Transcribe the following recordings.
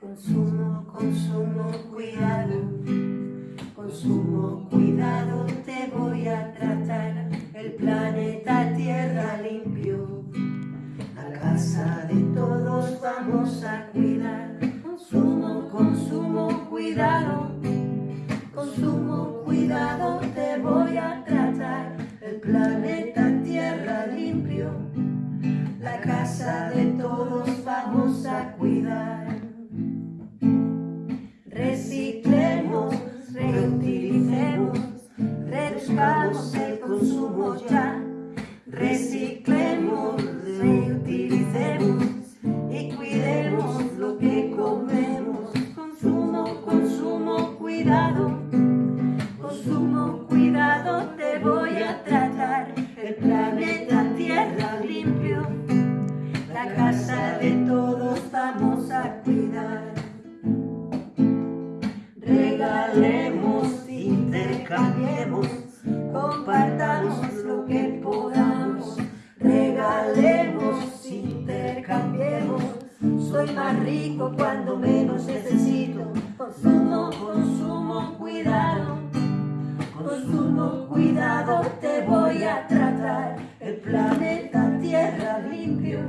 Consumo, consumo, cuidado, consumo, cuidado, te voy a tratar el planeta Tierra limpio. La casa de todos vamos a cuidar. Consumo, consumo, cuidado, consumo, cuidado, te voy a tratar el planeta El planeta Tierra limpio. La casa de todos vamos a cuidar. Regalemos, intercambiemos, compartamos lo que podamos. Regalemos, intercambiemos, soy más rico cuando menos necesito. Consumo, consumo, cuidado. Consumo, cuidado, te voy a tratar. El planeta Tierra limpio.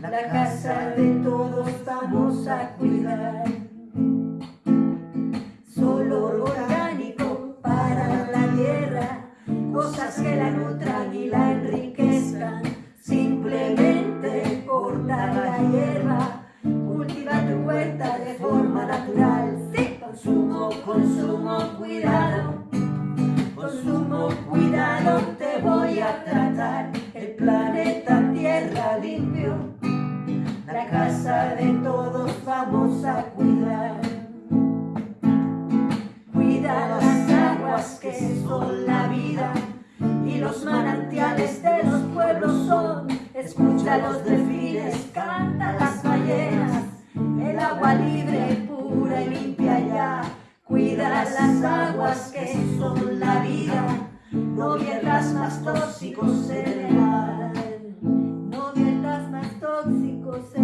La casa de todos vamos a cuidar. Solo orgánico para la tierra, cosas que la nutran y la enriquezcan. Simplemente corta la hierba, cultiva tu huerta de forma natural. Sí, consumo, consumo, cuidado. Son la vida y los manantiales de los pueblos son. Escucha los delfines, canta las ballenas, el agua libre, pura y limpia ya. Cuida las aguas que son la vida, no viertas más tóxicos en el mar. No viertas más tóxicos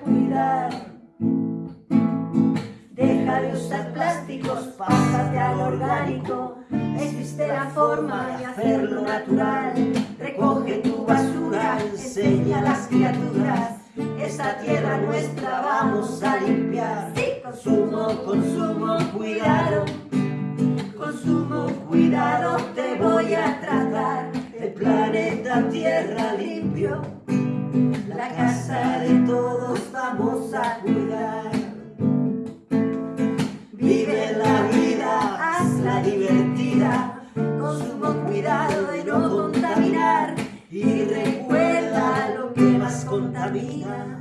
cuidar. Deja de usar plásticos, pásate al orgánico. Existe la forma de hacerlo natural. Recoge tu basura, enseña a las criaturas. Esta tierra nuestra vamos a limpiar. Consumo, consumo, cuidado. Consumo, cuidado, te voy a tratar. El planeta Tierra limpio. La casa de contamina.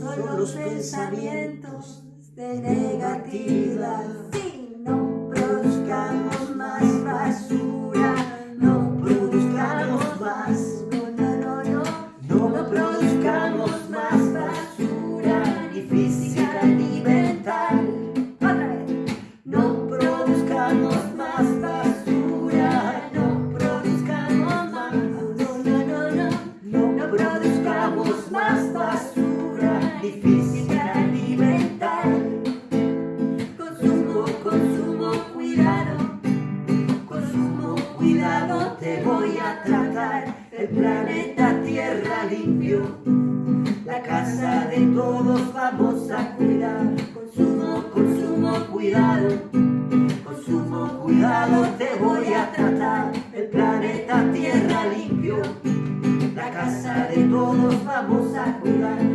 Son los pensamientos de negatividad. Si no produzcamos más basura, no produzcamos más. No, no, no, no. No produzcamos más basura, ni física ni mental. Otra vez. No produzcamos más basura, no produzcamos más. No, no, no, no. No produzcamos cuidado, te voy a tratar. El planeta Tierra limpio. La casa de todos vamos a cuidar. Consumo, consumo, cuidado. Consumo, cuidado, te voy a tratar. El planeta Tierra limpio. La casa de todos vamos a cuidar.